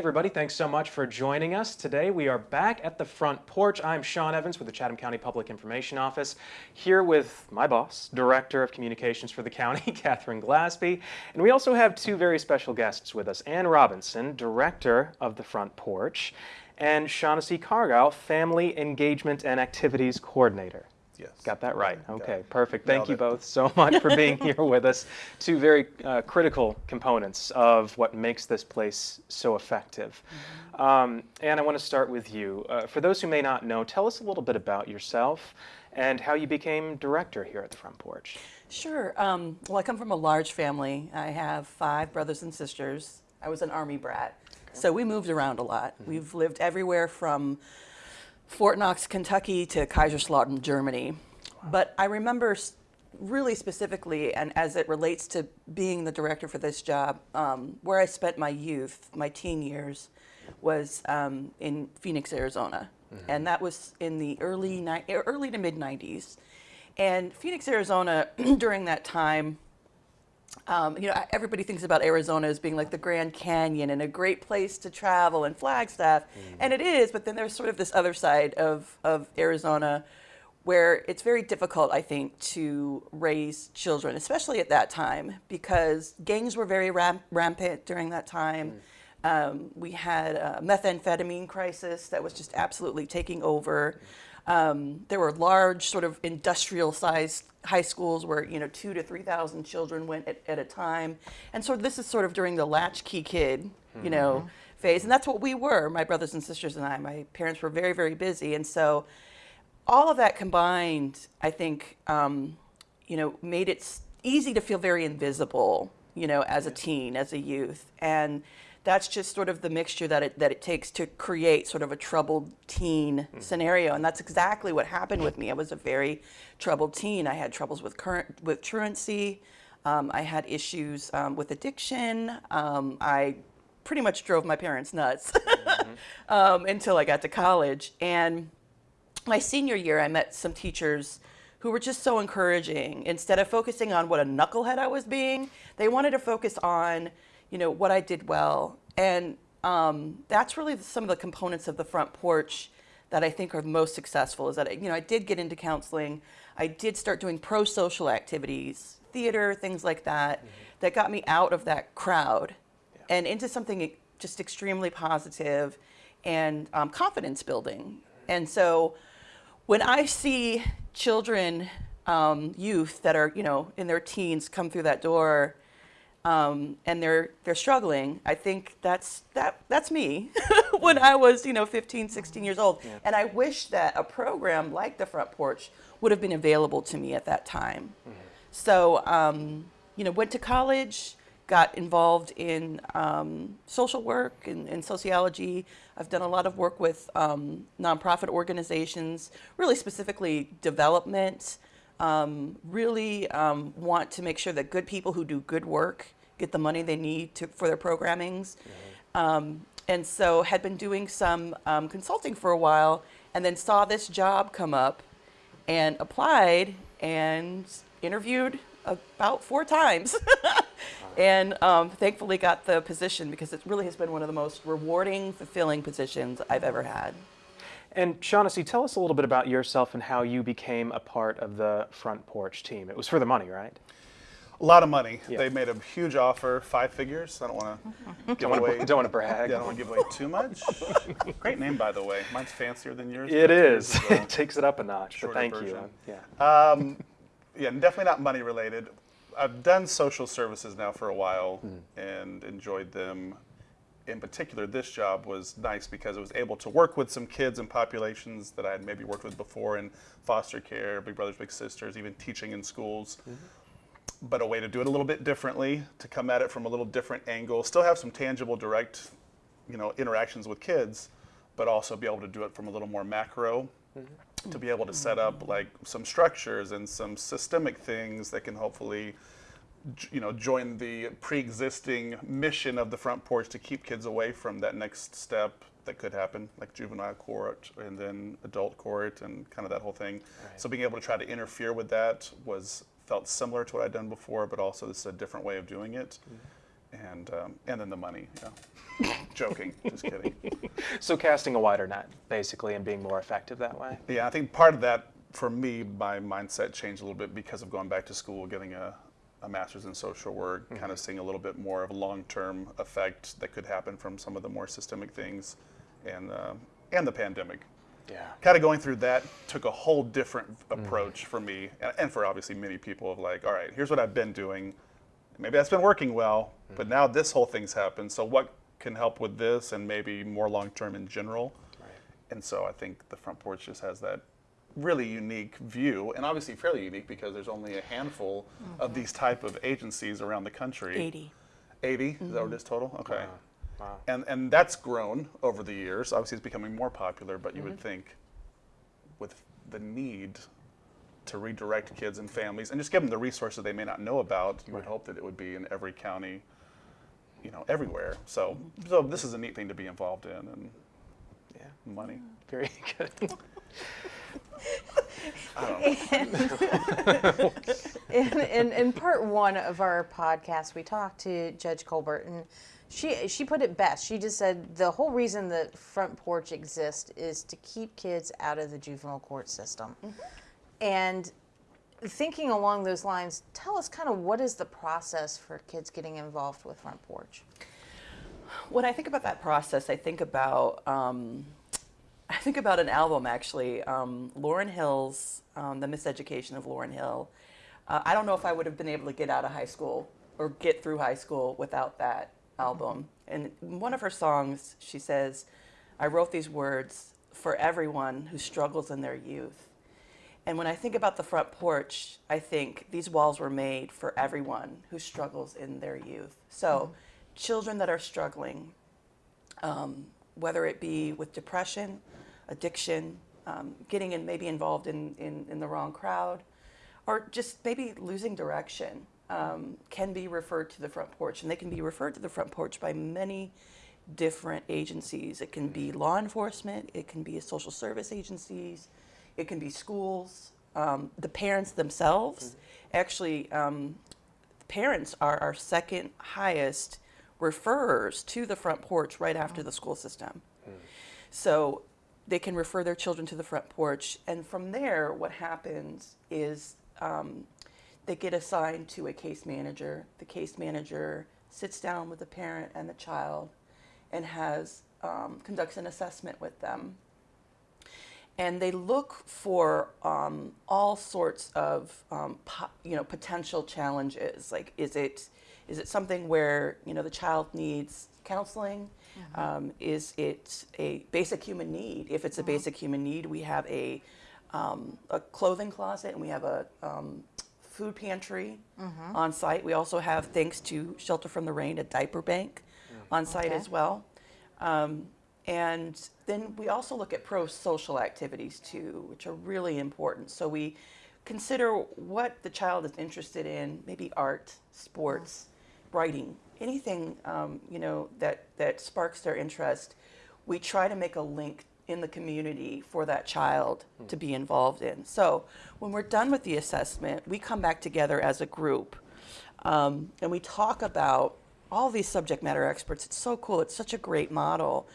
everybody, thanks so much for joining us. Today we are back at the front porch. I'm Sean Evans with the Chatham County Public Information Office, here with my boss, Director of Communications for the county, Catherine Glasby. And we also have two very special guests with us, Ann Robinson, Director of the Front Porch, and Shaughnessy Cargyle, Family Engagement and Activities Coordinator. Yes. Got that right. Okay, it. perfect. Thank you both so much for being here with us. Two very uh, critical components of what makes this place so effective. Mm-hmm. Um, and I want to start with you. Uh, for those who may not know, tell us a little bit about yourself and how you became director here at the Front Porch. Sure. Um, well, I come from a large family. I have five brothers and sisters. I was an army brat, so we moved around a lot. We've lived everywhere from Fort Knox, Kentucky to Kaiserslautern, Germany. But I remember really specifically, and as it relates to being the director for this job, um, where I spent my youth, my teen years, was um, in Phoenix, Arizona, and that was in the early early to mid '90s. And Phoenix, Arizona, during that time, um, you know, everybody thinks about Arizona as being like the Grand Canyon and a great place to travel and Flagstaff, and it is. But then there's sort of this other side of of Arizona, where it's very difficult, I think, to raise children, especially at that time, because gangs were very ram- rampant during that time. Um, we had a methamphetamine crisis that was just absolutely taking over. Um, there were large, sort of industrial-sized high schools where you know two to three thousand children went at, at a time, and so this is sort of during the latchkey kid, you know, phase, and that's what we were. My brothers and sisters and I. My parents were very, very busy, and so all of that combined, I think, um, you know, made it easy to feel very invisible, you know, as a teen, as a youth, and that's just sort of the mixture that it that it takes to create sort of a troubled teen scenario, and that's exactly what happened with me. I was a very troubled teen. I had troubles with current with truancy. Um, I had issues um, with addiction. Um, I pretty much drove my parents nuts um, until I got to college, and my senior year, I met some teachers who were just so encouraging. Instead of focusing on what a knucklehead I was being, they wanted to focus on, you know, what I did well. And um, that's really some of the components of the front porch that I think are most successful. Is that you know I did get into counseling, I did start doing pro-social activities, theater, things like that, that got me out of that crowd and into something just extremely positive and um, confidence building. And so when I see children, um, youth that are, you know, in their teens come through that door um, and they're, they're struggling, I think that's, that, that's me when I was, you know, 15, 16 years old. And I wish that a program like the Front Porch would have been available to me at that time. So, um, you know, went to college, got involved in um, social work and, and sociology. I've done a lot of work with um, nonprofit organizations, really specifically development. Um, really um, want to make sure that good people who do good work get the money they need to, for their programmings. Um, and so had been doing some um, consulting for a while and then saw this job come up and applied and interviewed about four times. And um, thankfully got the position because it really has been one of the most rewarding fulfilling positions i've ever had And Shaughnessy, tell us a little bit about yourself and how you became a part of the Front Porch team. It was for the money, right? A lot of money. Yeah. They made a huge offer, five figures. I don't want to give away. don't wanna brag. Yeah, I don't want to give away too much. Great name, by the way. Mine's fancier than yours. It is. yours is. It takes it up a notch, but thank you. Yeah. Um, yeah, definitely not money related. I've done social services now for a while and enjoyed them. In particular, this job was nice because I was able to work with some kids and populations that I had maybe worked with before in foster care, big brothers, big sisters, even teaching in schools. Mm-hmm. But a way to do it a little bit differently, to come at it from a little different angle, still have some tangible, direct, you know, interactions with kids, but also be able to do it from a little more macro mm-hmm. to be able to set mm-hmm. up like some structures and some systemic things that can hopefully j- you know join the pre-existing mission of the front porch to keep kids away from that next step that could happen like juvenile court and then adult court and kind of that whole thing so being able to try to interfere with that was felt similar to what i'd done before but also this is a different way of doing it and um, and then the money. Yeah. Joking, just kidding. So casting a wider net, basically, and being more effective that way. Yeah, I think part of that for me, my mindset changed a little bit because of going back to school, getting a, a master's in social work, mm-hmm. kind of seeing a little bit more of a long-term effect that could happen from some of the more systemic things, and uh, and the pandemic. Yeah. Kind of going through that took a whole different mm-hmm. approach for me, and, and for obviously many people. Of like, all right, here's what I've been doing. Maybe that's been working well, mm-hmm. but now this whole thing's happened. So what can help with this, and maybe more long-term in general. Right. And so I think the front porch just has that really unique view, and obviously fairly unique because there's only a handful of mm-hmm. these type of agencies around the country. 80. 80? Is that what it mm-hmm. is total? Okay. Wow. And and that's grown over the years. Obviously, it's becoming more popular, but you would Mm-hmm. think with the need to redirect kids and families and just give them the resources they may not know about, you would hope that it would be in every county, you know, everywhere. So mm-hmm. so this is a neat thing to be involved in and Yeah. money. Very good. in, in, in part one of our podcast, we talked to Judge Colbert, and she she put it best. She just said the whole reason that front porch exists is to keep kids out of the juvenile court system. And thinking along those lines, tell us kind of what is the process for kids getting involved with front porch. When I think about that process, I think about um, I think about an album actually, um, Lauryn Hill's um, "The Miseducation of Lauryn Hill." Uh, I don't know if I would have been able to get out of high school or get through high school without that album. And one of her songs, she says, "I wrote these words for everyone who struggles in their youth." And when I think about the front porch, I think these walls were made for everyone who struggles in their youth. So, children that are struggling, um, whether it be with depression, addiction, um, getting in, maybe involved in, in, in the wrong crowd, or just maybe losing direction, um, can be referred to the front porch. And they can be referred to the front porch by many different agencies. It can be law enforcement, it can be social service agencies, it can be schools, um, the parents themselves. Actually, um, parents are our second highest referrers to the front porch right after the school system. So they can refer their children to the front porch, and from there, what happens is um, they get assigned to a case manager. The case manager sits down with the parent and the child and has um, conducts an assessment with them and they look for um, all sorts of um, you know potential challenges. Like, is it is it something where you know the child needs counseling? Um, is it a basic human need? If it's a basic human need, we have a um, a clothing closet and we have a um, food pantry on site. We also have, thanks to Shelter from the Rain, a diaper bank on site Okay. as well. Um, and then we also look at pro social activities too, which are really important. So we consider what the child is interested in, maybe art, sports, writing, anything um, you know that that sparks their interest. We try to make a link in the community for that child to be involved in. So when we're done with the assessment, we come back together as a group um, and we talk about all these subject matter experts. It's so cool. It's such a great model.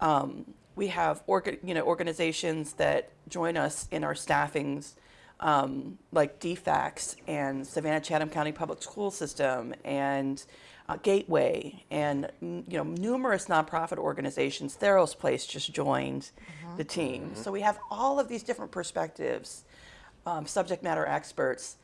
Um, we have orga- you know organizations that join us in our staffings, um, like DFACS and Savannah Chatham County Public School System and uh, Gateway and mm, you know numerous nonprofit organizations. Theros Place just joined the team. So we have all of these different perspectives, um, subject matter experts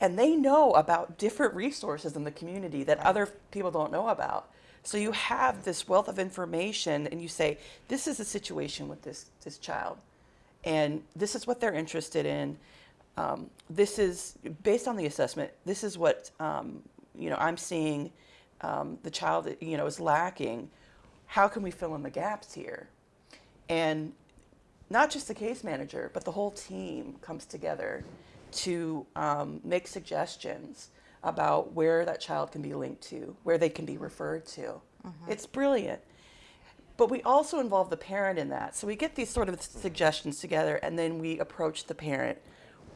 and they know about different resources in the community that other people don't know about. So you have this wealth of information, and you say, "This is the situation with this this child, and this is what they're interested in. Um, this is based on the assessment. This is what um, you know. I'm seeing um, the child, you know, is lacking. How can we fill in the gaps here?" And not just the case manager, but the whole team comes together to um, make suggestions about where that child can be linked to, where they can be referred to. It's brilliant. But we also involve the parent in that. So we get these sort of suggestions together and then we approach the parent.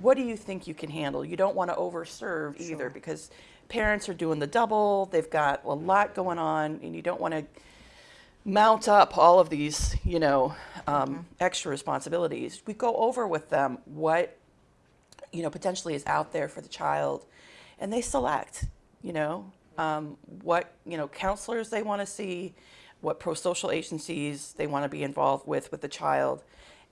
What do you think you can handle? You don't want to overserve either because parents are doing the double, they've got a lot going on, and you don't want to mount up all of these, you know, um, extra responsibilities. We go over with them what, you know, potentially is out there for the child, and they select, you know, um, what, you know, counselors they want to see, what pro-social agencies they want to be involved with with the child.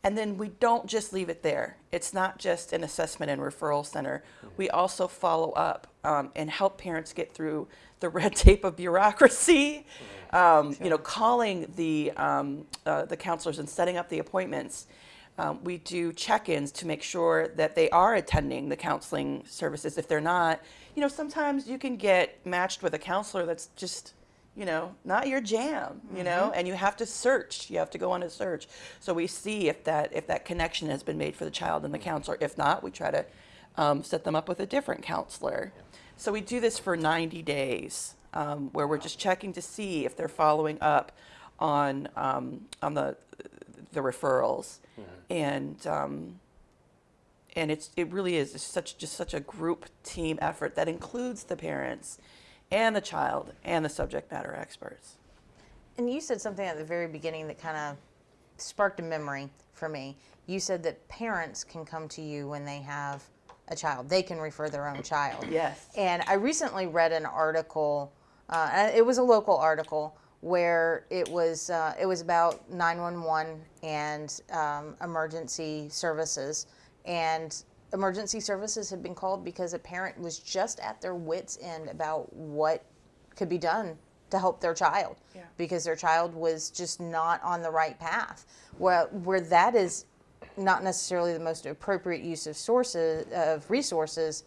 And then we don't just leave it there. It's not just an assessment and referral center. We also follow up um, and help parents get through the red tape of bureaucracy. Um, You know, calling the um, uh, the counselors and setting up the appointments. Um, we do check-ins to make sure that they are attending the counseling services. If they're not, you know, sometimes you can get matched with a counselor that's just you know, not your jam, you know, and you have to search. You have to go on a search. So we see if that if that connection has been made for the child and the counselor. If not, we try to um, set them up with a different counselor. So we do this for 90 days, um, where we're just checking to see if they're following up on um, on the the referrals, and um, and it's it really is just such just such a group team effort that includes the parents and the child and the subject matter experts. And you said something at the very beginning that kind of sparked a memory for me. You said that parents can come to you when they have a child. They can refer their own child. Yes. And I recently read an article. Uh, it was a local article where it was uh, it was about 911 and um, emergency services and emergency services had been called because a parent was just at their wits end about what could be done to help their child Yeah. because their child was just not on the right path where where that is not necessarily the most appropriate use of sources of resources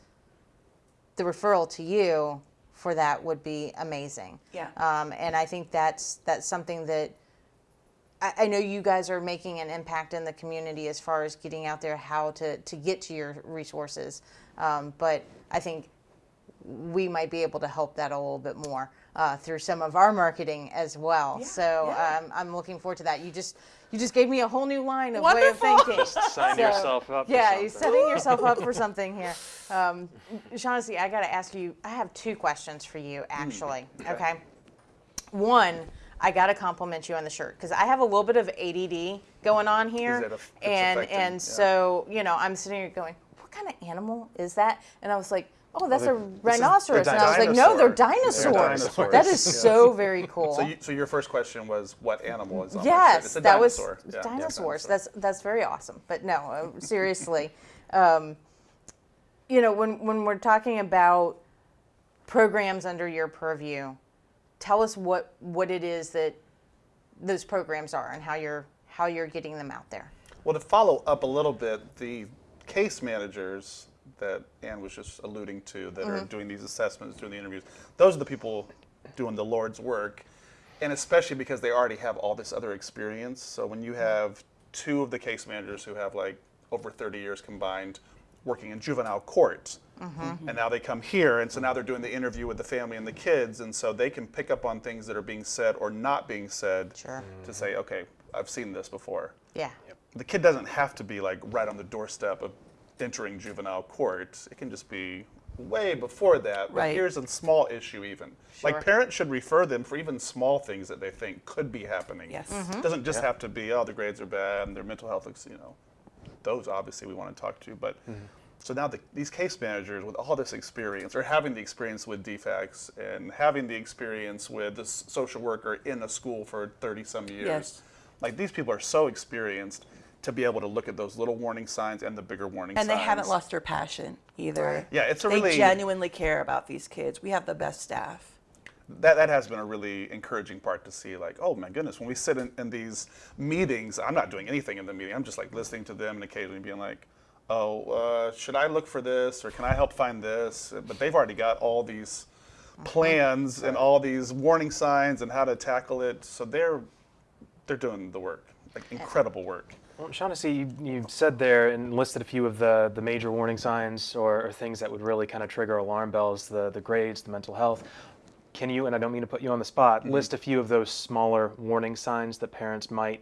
the referral to you for that would be amazing Yeah. um, and I think that's that's something that I, I know you guys are making an impact in the community as far as getting out there how to, to get to your resources. Um, but I think we might be able to help that a little bit more uh, through some of our marketing as well. Yeah, so yeah. Um, I'm looking forward to that. You just you just gave me a whole new line of Wonderful. way of thinking. Sign So, yourself up. Yeah, you're setting yourself up for something here. Um, Shaughnessy, I got to ask you. I have two questions for you, actually. okay. okay. One, I got to compliment you on the shirt because I have a little bit of ADD going on here, a- and affecting, and yeah. so you know I'm sitting here going, what kind of animal is that? And I was like. Oh, that's they're- a rhinoceros. they're And I was like, no, they're dinosaurs. They're That is dinosaurs. so very cool. So, you, so your first question was what animal is on? Yes, It's a that was dinosaur. Yeah, yeah, dinosaurs. dinosaur. That's that's very awesome. But no, uh, seriously, um, you know, when when we're talking about programs under your purview, tell us what what it is that those programs are and how you're how you're getting them out there. Well, to follow up a little bit, the case managers that Ann was just alluding to that Mm-hmm. are doing these assessments, doing the interviews, those are the people doing the Lord's work. And especially because they already have all this other experience. So when you have two of the case managers who have like over 30 years combined working in juvenile court, Mm-hmm. and now they come here, and so now they're doing the interview with the family and the kids, and so they can pick up on things that are being said or not being said Sure. to say, okay, I've seen this before Yeah. the kid doesn't have to be like right on the doorstep of entering juvenile court. It can just be way before that. But Right. here's a small issue even. Sure. Like parents should refer them for even small things that they think could be happening. Yes. Mm-hmm. It doesn't just have to be, oh, the grades are bad and their mental health looks, you know, those obviously we want to talk to. But so now the, these case managers with all this experience or having the experience with DFACS and having the experience with this social worker in a school for 30 some years. Yes. Like these people are so experienced to be able to look at those little warning signs and the bigger warning And signs. And they haven't lost their passion either. Right. Yeah, it's a they really- genuinely care about these kids. We have the best staff. that, that has been a really encouraging part to see like oh my goodness when we sit in, in these meetings i'm not doing anything in the meeting i'm just like listening to them and occasionally being like oh uh, should i look for this or can i help find this? But they've already got all these plans and all these warning signs and how to tackle it. So they're they're doing the work like incredible work. Well, Shaughnessy, you, you said there and listed a few of the, the major warning signs or, or things that would really kind of trigger alarm bells, the, the grades, the mental health. Can you, and I don't mean to put you on the spot, list a few of those smaller warning signs that parents might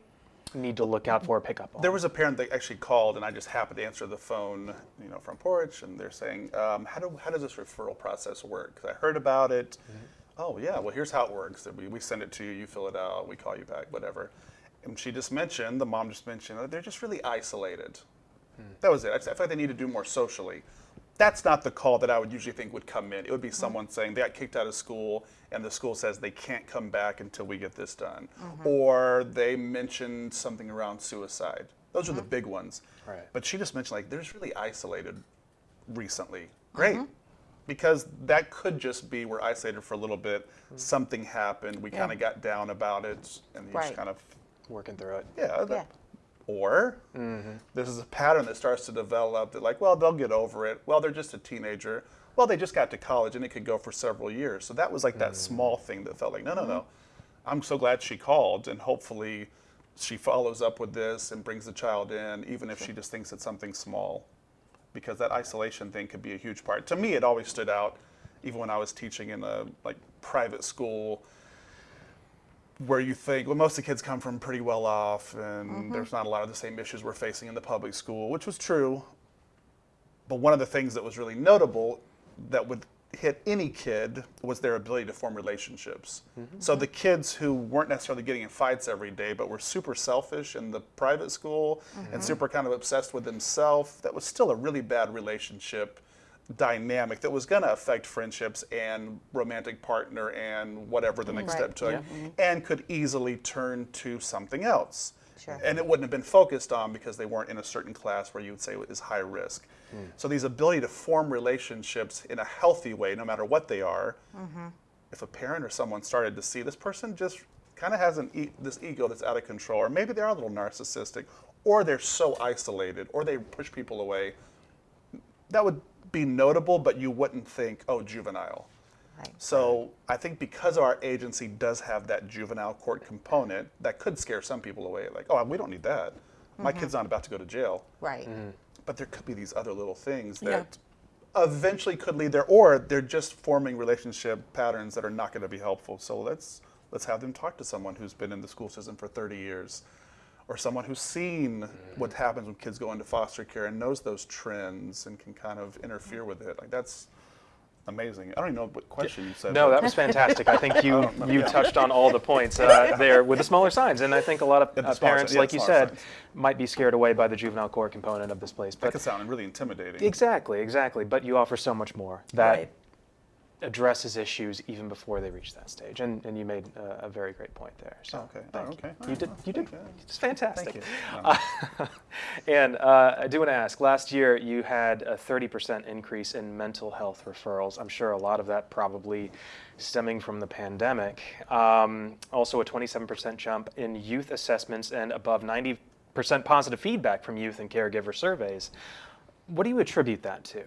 need to look out for or pick up on? There was a parent that actually called, and I just happened to answer the phone, you know, from porch, and they're saying, um, "How do how does this referral process work?" 'Cause I heard about it. Oh yeah, well here's how it works. We, we send it to you, you fill it out, we call you back, whatever. And she just mentioned, the mom just mentioned, that they're just really isolated. That was it. I just- I feel like they need to do more socially. That's not the call that I would usually think would come in. It would be mm-hmm. someone saying they got kicked out of school and the school says they can't come back until we get this done. Mm-hmm. Or they mentioned something around suicide. Those are the mm-hmm. big ones. Right. But she just mentioned like there's really isolated recently. Great. Because that could just be we're isolated for a little bit. Mm. Something happened. We Yeah. kind of got down about it, and you Right. just kind of Working through it. yeah. that- Yeah. Or this is a pattern that starts to develop that, like, well, they'll get over it. Well, they're just a teenager. Well, they just got to college and it could go for several years. So that was like that small thing that felt like, no, no, no. I'm so glad she called and hopefully she follows up with this and brings the child in, even if she just thinks it's something small. Because that isolation thing could be a huge part. To me, it always stood out, even when I was teaching in a like private school where you think, well, most of the kids come from pretty well off, and mm-hmm. there's not a lot of the same issues we're facing in the public school, which was true. But one of the things that was really notable that would hit any kid was their ability to form relationships. Mm-hmm. So the kids who weren't necessarily getting in fights every day, but were super selfish in the private school and mm-hmm. super kind of obsessed with themselves, that was still a really bad relationship dynamic that was going to affect friendships and romantic partner and whatever the next Right. step took mm-hmm. and could easily turn to something else. Sure. and it wouldn't have been focused on because they weren't in a certain class where you would say is high risk. Hmm. So these ability to form relationships in a healthy way no matter what they are mm-hmm. if a parent or someone started to see this person just kind of has an e- this ego that's out of control or maybe they are a little narcissistic or they're so isolated or they push people away that would be notable, but you wouldn't think, oh, juvenile. Right. So I think because our agency does have that juvenile court component, that could scare some people away. Like, oh, we don't need that. My kid's mm-hmm. not about to go to jail. Right. Mm-hmm. But there could be these other little things Yeah. that eventually could lead there, or they're just forming relationship patterns that are not going to be helpful. So let's let's have them talk to someone who's been in the school system for 30 years, or someone who's seen what happens when kids go into foster care and knows those trends and can kind of interfere with it. Like that's amazing. I don't even know what question you said. No, that was fantastic. I think you you touched on all the points uh, there with the smaller signs, and I think a lot of uh, parents, yeah, like you said, signs. might be scared away by the juvenile court component of this place. that But could sound really intimidating. exactly, exactly. But you offer so much more that Right. Addresses issues even before they reach that stage, and and you made a, a very great point there. So Okay. thank Oh, you. okay. You did. You did. It's fantastic. Thank you. Um, And uh, I do want to ask, last year you had a 30% increase in mental health referrals. I'm sure a lot of that probably stemming from the pandemic. Um, also, a 27% jump in youth assessments and above 90% positive feedback from youth and caregiver surveys. What do you attribute that to?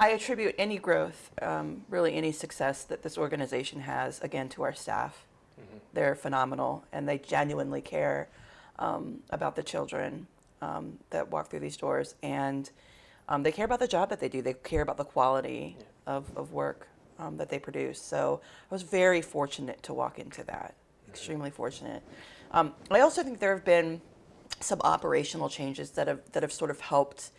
I attribute any growth, um, really any success that this organization has, again, to our staff. They're phenomenal, and they genuinely care um, about the children um, that walk through these doors, and um, they care about the job that they do. They care about the quality of, of work um, that they produce. So I was very fortunate to walk into that. Extremely fortunate. Um, I also think there have been some operational changes that have that have sort of helped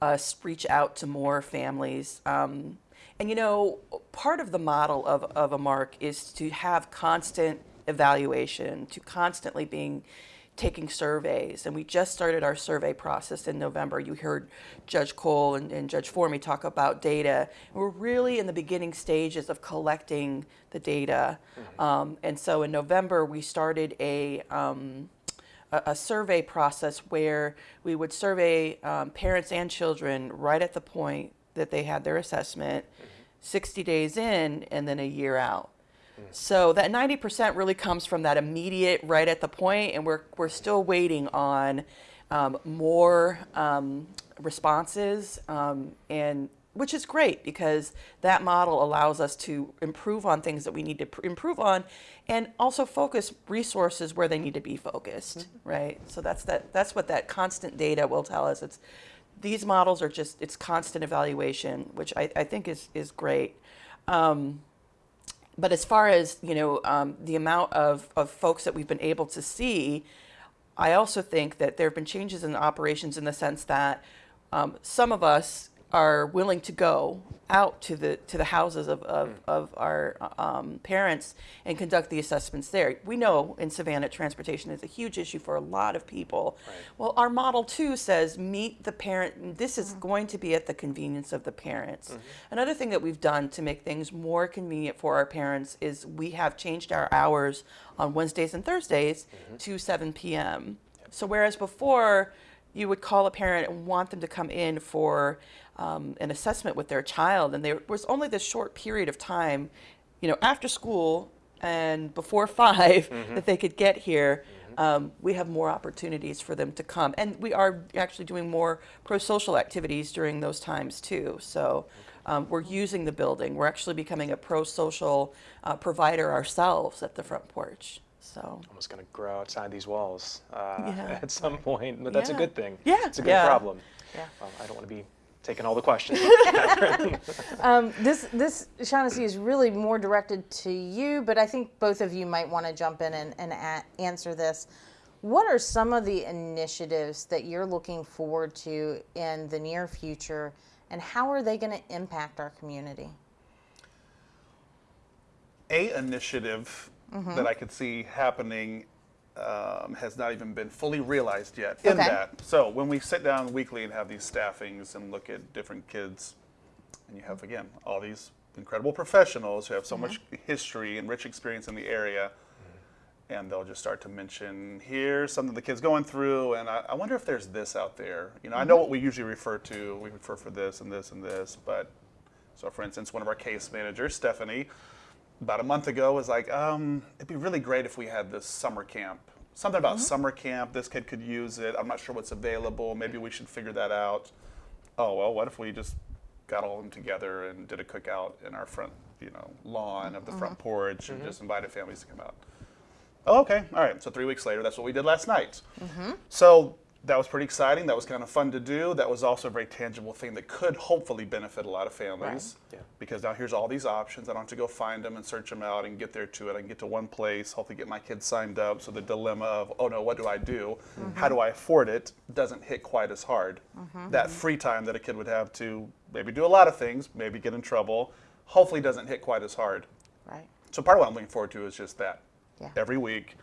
us reach out to more families. Um, and you know, part of the model of, of a mark is to have constant evaluation, to constantly being taking surveys. And we just started our survey process in November. You heard Judge Cole and, and Judge Formey talk about data. We're really in the beginning stages of collecting the data. Um, and so in November, we started a um, a, a survey process where we would survey um, parents and children right at the point that they had their assessment, 60 days in, and then a year out. So that 90% really comes from that immediate right at the point, and we're, we're still waiting on um, more um, responses, um, and which is great because that model allows us to improve on things that we need to pr- improve on, and also focus resources where they need to be focused, right? So that's that. That's what that constant data will tell us. It's these models are just it's constant evaluation, which I, I think is is great. Um, but as far as you know, um, the amount of, of folks that we've been able to see, I also think that there have been changes in operations in the sense that um, some of us are willing to go out to the to the houses of, of, mm. of our um, parents and conduct the assessments there. We know in Savannah transportation is a huge issue for a lot of people. Well, our model two says meet the parent. This is mm. going to be at the convenience of the parents. Mm-hmm. Another thing that we've done to make things more convenient for our parents is we have changed our hours on Wednesdays and Thursdays mm-hmm. to 7 p.m. So whereas before you would call a parent and want them to come in for um, an assessment with their child, and there was only this short period of time, you know, after school and before 5 that they could get here. Um, we have more opportunities for them to come, and we are actually doing more pro-social activities during those times too. So. Um, we're using the building. We're actually becoming a pro-social uh, provider ourselves at the front porch. So Almost going to grow outside these walls uh, Yeah. at some point, but that's a good thing. Yeah. It's a good Yeah. problem. Yeah. Well, I don't want to be taking all the questions. Um, this this Shaughnessy is really more directed to you, but I think both of you might want to jump in and, and a- answer this. What are some of the initiatives that you're looking forward to in the near future, and how are they going to impact our community? a initiative Mm-hmm. that I could see happening um, has not even been fully realized yet. In Okay. that, so when we sit down weekly and have these staffings and look at different kids, and you have again all these incredible professionals who have so much Mm-hmm. history and rich experience in the area. And they'll just start to mention here's something the kid's going through, and I, I wonder if there's this out there. You know, I know Mm-hmm. what we usually refer to. We refer for this and this and this, but so, for instance, one of our case managers, Stephanie, about a month ago was like, um, it'd be really great if we had this summer camp. Something about mm-hmm. summer camp. This kid could use it. I'm not sure what's available. Maybe we should figure that out. Oh well, what if we just got all of them together and did a cookout in our front, you know, lawn of the front mm-hmm. porch and mm-hmm. just invited families to come out. Oh, okay, all right. So three weeks later, that's what we did last night. So that was pretty exciting. That was kind of fun to do. That was also a very tangible thing that could hopefully benefit a lot of families. Yeah. Because now here's all these options. I don't have to go find them and search them out and get there to it. I can get to one place, hopefully get my kids signed up. So the dilemma of, oh no, what do I do? Mm-hmm. How do I afford it? doesn't hit quite as hard. Mm-hmm. That free time that a kid would have to maybe do a lot of things, maybe get in trouble, hopefully doesn't hit quite as hard. Right. So part of what I'm looking forward to is just that. Yeah. Every week,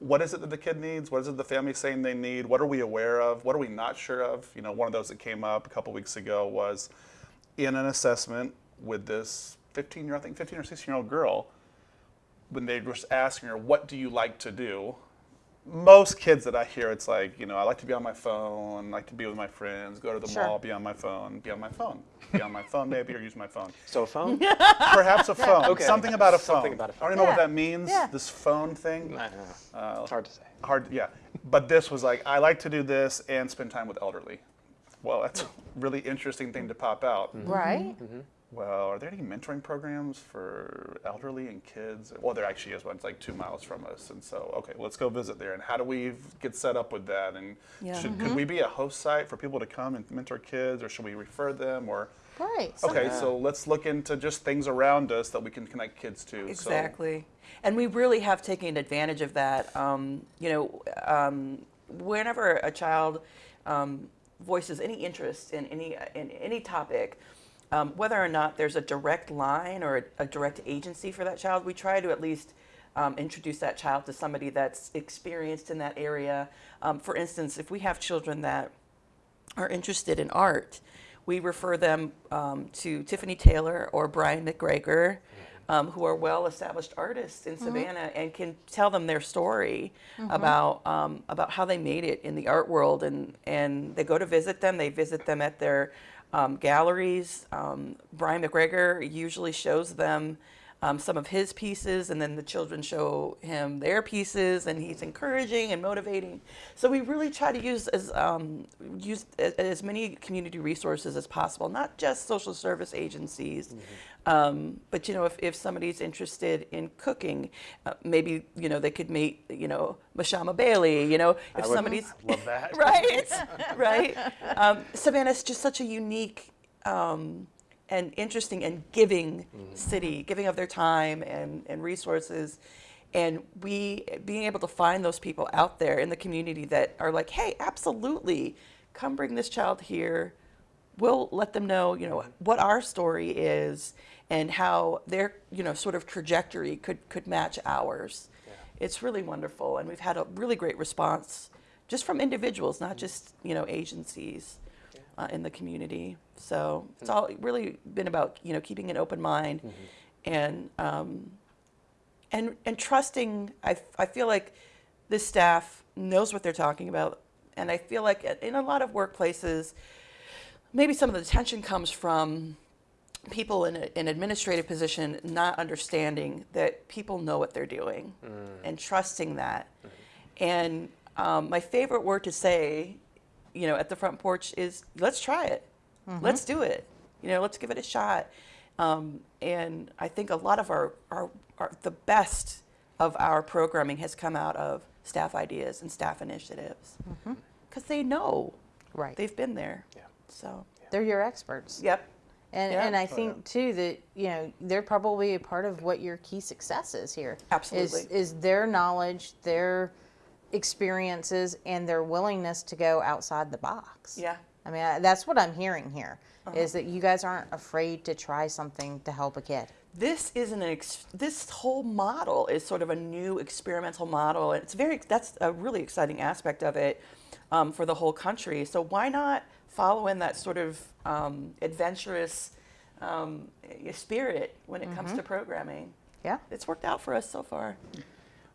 what is it that the kid needs? What is it the family's saying they need? What are we aware of? What are we not sure of? You know, one of those that came up a couple weeks ago was in an assessment with this 15 year, I think 15 or 16 year old girl, when they were asking her, "What do you like to do?" Most kids that I hear, it's like, you know, I like to be on my phone, like to be with my friends, go to the Sure. mall, be on my phone, be on my phone, be on my phone maybe, or use my phone. so a phone? Perhaps a phone. Okay. Something about a phone. Something about a I don't phone. know what that means. Yeah. This phone thing. I don't know. Uh, it's hard to say. Hard. Yeah. But this was like, I like to do this and spend time with elderly. Well, that's a really interesting thing to pop out. Right. Mm-hmm. Mm-hmm. Well, are there any mentoring programs for elderly and kids? Well, there actually is one. It's like two miles from us, and so okay, let's go visit there. And how do we get set up with that? And Yeah. should, could we be a host site for people to come and mentor kids, or should we refer them? Or Right. okay, Yeah. so let's look into just things around us that we can connect kids to. So- Exactly. And we really have taken advantage of that. Um, you know, um, whenever a child um, voices any interest in any in any topic, um, whether or not there's a direct line or a, a direct agency for that child, we try to at least um, introduce that child to somebody that's experienced in that area. Um, for instance, if we have children that are interested in art, we refer them um, to Tiffany Taylor or Brian McGregor, um, who are well-established artists in Savannah and can tell them their story about um, about how they made it in the art world. And and they go to visit them. They visit them at their um, galleries. Um, Brian McGregor usually shows them um, some of his pieces, and then the children show him their pieces, and he's encouraging and motivating. So we really try to use as um, use as many community resources as possible, not just social service agencies, um, but you know, if, if somebody's interested in cooking, uh, maybe you know they could meet you know Mashama Bailey. You know, if somebody's love that. right, right. Um, Savannah's just such a unique um, and interesting and giving city, giving of their time and, and resources. And we being able to find those people out there in the community that are like, hey, absolutely, come bring this child here. We'll let them know, you know, what our story is and how their, you know, sort of trajectory could, could match ours. It's really wonderful, and we've had a really great response just from individuals, not just, you know, agencies uh, in the community. So it's all really been about, you know, keeping an open mind and, um, and, and trusting. I, I feel like this staff knows what they're talking about. And I feel like in a lot of workplaces, maybe some of the tension comes from people in an administrative position not understanding that people know what they're doing and trusting that. And um, my favorite word to say, you know, at the front porch is, let's try it. Let's do it. You know, let's give it a shot. Um, and I think a lot of our, our, our, the best of our programming has come out of staff ideas and staff initiatives. Because they know. Right. They've been there. Yeah. So, They're your experts. yep. And, Yeah. and I think too that you know they're probably a part of what your key success is here. Absolutely. is, is their knowledge, their experiences, and their willingness to go outside the box. Yeah. I mean I, that's what I'm hearing here is that you guys aren't afraid to try something to help a kid. this isn't an ex- this whole model is sort of a new experimental model and it's very that's a really exciting aspect of it um, for the whole country. So why not follow in that sort of um, adventurous um, spirit when it comes to programming? Yeah. it's worked out for us so far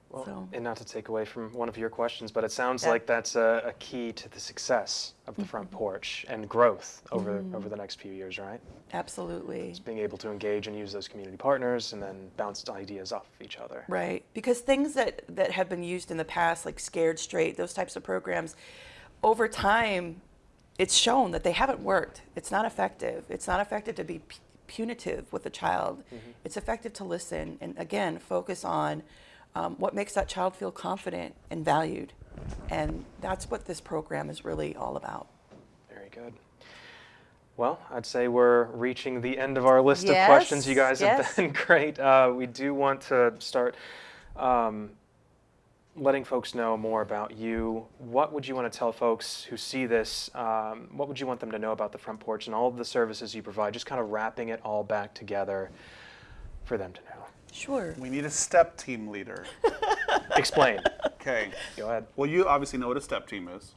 Well, So- and not to take away from one of your questions, but it sounds Yeah. like that's a, a key to the success of the front mm-hmm. porch and growth over mm-hmm. over the next few years, right? absolutely Being able to engage and use those community partners and then bounce ideas off of each other. Right, because things that, that have been used in the past, like Scared Straight, those types of programs, over time, it's shown that they haven't worked. It's not effective. It's not effective to be pu- punitive with a child. Mm-hmm. It's effective to listen and, again, focus on um, what makes that child feel confident and valued. And that's what this program is really all about. Very good. Well, I'd say we're reaching the end of our list of questions. You guys have been great. Uh, we do want to start um, letting folks know more about you. What would you want to tell folks who see this? Um, what would you want them to know about the front porch and all of the services you provide? Just kind of wrapping it all back together for them to know. Sure. We need a step team leader. Explain. Okay. Go ahead. Well, you obviously know what a step team is.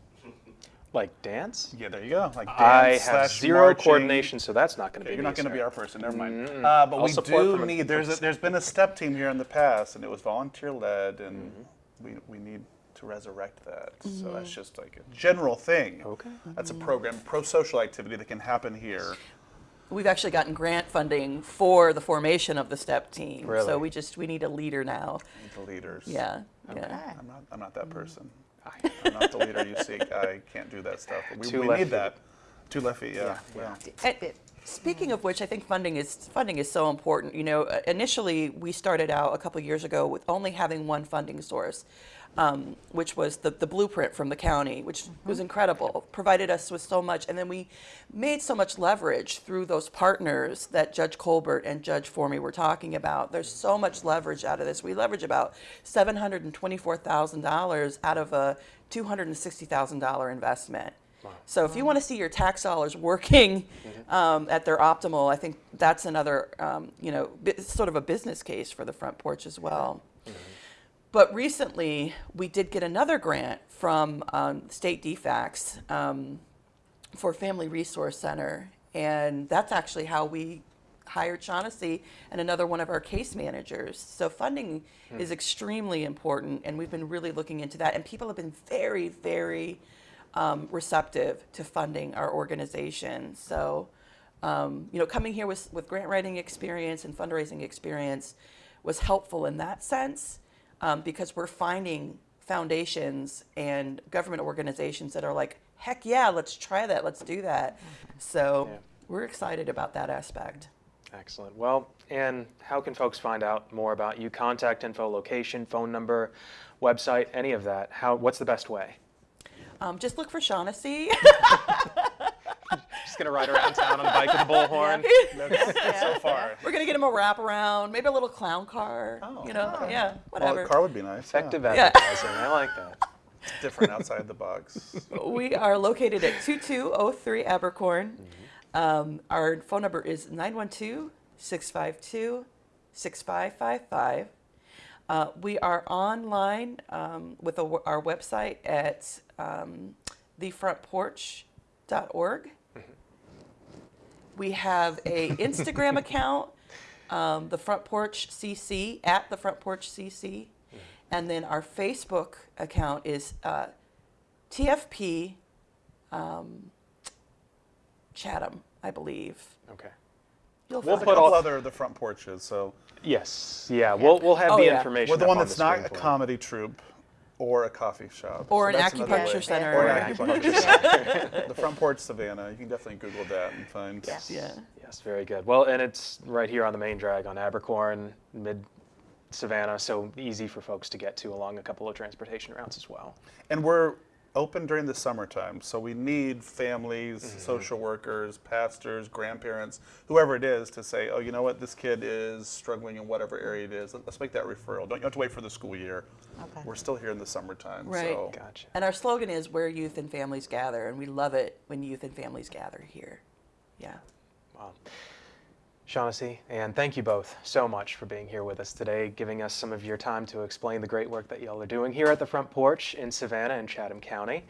Like dance? Yeah, there you go. Like dance. I dance have zero marching. coordination, so that's not going to Okay, be you're me, not going to be our person. Never mind. Mm-mm. Uh, but I'll we do a- need. There's a, there's been a step team here in the past, and it was volunteer led, and Mm-hmm. we we need to resurrect that. So that's just like a general thing. Okay. That's a program, pro social activity that can happen here. We've actually gotten grant funding for the formation of the STEP team. Really? So we just, we need a leader now. Need the leaders. Yeah. Okay. yeah. I'm not. I'm not that person. I'm not the leader you seek. I can't do that stuff. We, Too we left need that. Too lefty. Yeah. Yeah. yeah. And speaking of which, I think funding is funding is so important. You know, uh, initially we started out a couple years ago with only having one funding source, um, which was the, the blueprint from the county, which was incredible. Provided us with so much, and then we made so much leverage through those partners that Judge Colbert and Judge Formy were talking about. There's so much leverage out of this. We leverage about seven hundred and twenty-four thousand dollars out of a two hundred and sixty thousand dollar investment. So if you want to see your tax dollars working um, at their optimal, I think that's another, um, you know, sort of a business case for the front porch as well. But recently, we did get another grant from um, State DFACS um, for Family Resource Center, and that's actually how we hired Shaughnessy and another one of our case managers. So funding is extremely important, and we've been really looking into that. And people have been very, very um, receptive to funding our organization. So, um, you know, coming here with, with grant writing experience and fundraising experience was helpful in that sense um, because we're finding foundations and government organizations that are like, heck yeah, let's try that, let's do that. So Yeah. we're excited about that aspect. Excellent. Well, and how can folks find out more about you? Contact info, location, phone number, website, any of that. How? What's the best way? Um, just look for Shaughnessy. Just gonna ride around town on a bike with a bullhorn. That's so far. We're gonna get him a wraparound, maybe a little clown car. Oh, you know, okay. yeah, Well, whatever. a car would be nice. Effective Yeah. advertising. I like that. Yeah. Different outside the box. we are located at 2203 Abercorn. Um, our phone number is 912 652 6555. Uh, We are online um, with a, our website at um, thefrontporch.org. We have a Instagram account, um, the Front Porch CC at the Front Porch CC, and then our Facebook account is uh, TFP um, Chatham, I believe. Okay. You'll We'll put all- other the front porches. So Yes. Yeah. We'll we'll have Oh, the yeah. information. we're the up one on that's the not a comedy troupe or a coffee shop. Or So an that's acupuncture center. Or Or an acupuncture center. the front porch Savannah. You can definitely Google that and find. Yes. Yeah. Yes, very good. Well, and it's right here on the main drag on Abercorn, mid Savannah, so easy for folks to get to along a couple of transportation routes as well. And we're open during the summertime, so we need families, Mm-hmm. social workers, pastors, grandparents, whoever it is, to say, oh, you know what, this kid is struggling in whatever area it is. Let's make that referral. Don't you have to wait for the school year. Okay. We're still here in the summertime. Right. So Gotcha. And our slogan is where youth and families gather, and we love it when youth and families gather here. Yeah. Wow. Shaughnessy, and thank you both so much for being here with us today, giving us some of your time to explain the great work that y'all are doing here at the front porch in Savannah and Chatham County.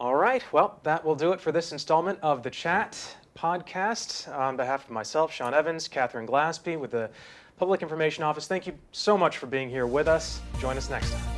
All right, well, that will do it for this installment of the Chat podcast. On behalf of myself, Sean Evans, Catherine Glaspie with the Public Information Office, thank you so much for being here with us. Join us next time.